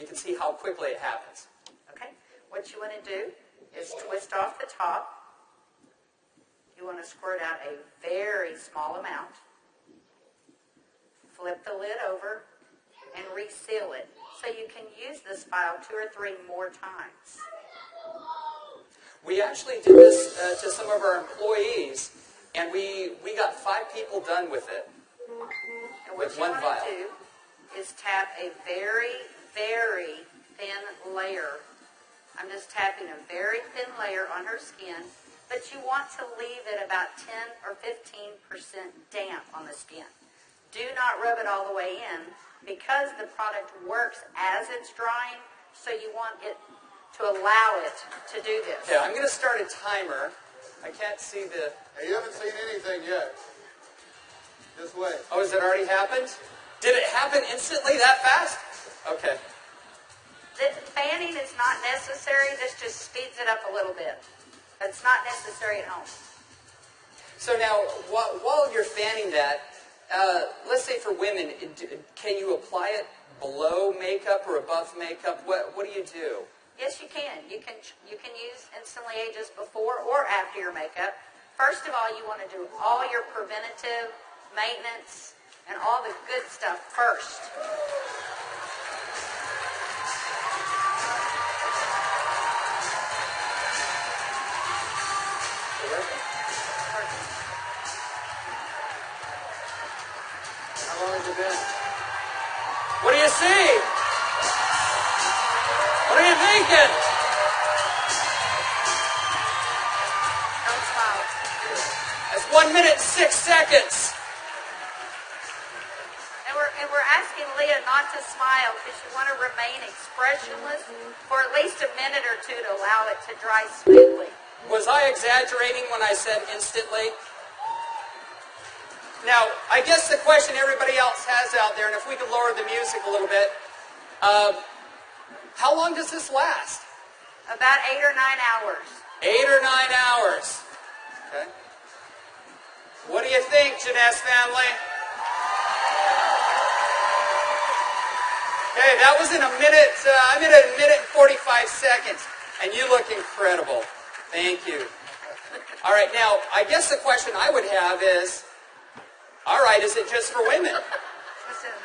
you can see how quickly it happens. Okay? What you want to do is twist off the top. You want to squirt out a very small amount. Flip the lid over and reseal it so you can use this file two or three more times. We actually did this uh, to some of our employees, and we, we got five people done with it. And what With you one want vial. to do is tap a very, very thin layer. I'm just tapping a very thin layer on her skin, but you want to leave it about 10 or 15% damp on the skin. Do not rub it all the way in because the product works as it's drying, so you want it to allow it to do this. Yeah, I'm going to start a timer. I can't see the. Hey, you haven't seen anything yet. Just wait. Oh, has it already happened? Did it happen instantly that fast? Okay. The fanning is not necessary. This just speeds it up a little bit. It's not necessary at home. So now, while, while you're fanning that, uh, let's say for women, can you apply it below makeup or above makeup? What, what do you do? Yes, you can. You can you can use Instantly Ageless before or after your makeup. First of all, you want to do all your preventative maintenance and all the good stuff first. How long has it been? What do you see? What are you thinking? That's one minute and six seconds. And we're, and we're asking Leah not to smile because you want to remain expressionless for at least a minute or two to allow it to dry smoothly. Was I exaggerating when I said instantly? Now, I guess the question everybody else has out there, and if we could lower the music a little bit, uh, how long does this last? About eight or nine hours. Eight or nine hours. Okay. What do you think, Jeunesse family? Hey, that was in a minute. Uh, I'm in a minute and 45 seconds, and you look incredible. Thank you. All right, now I guess the question I would have is, all right, is it just for women?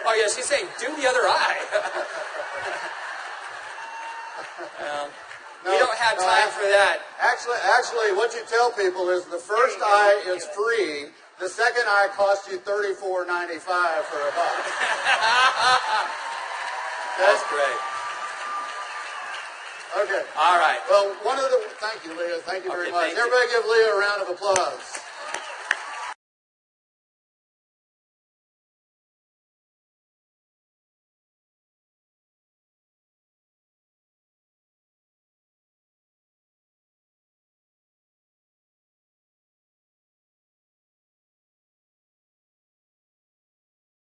Oh yeah, she's saying do the other eye. um, we don't have no, time I- for that. Actually, actually, what you tell people is the first There you go. eye is free. The second eye costs you thirty-four ninety-five for a buck. That's great. Okay. All right. Well, one of the thank you, Leah. Thank you very Okay, much. thank you. Everybody, give Leah a round of applause.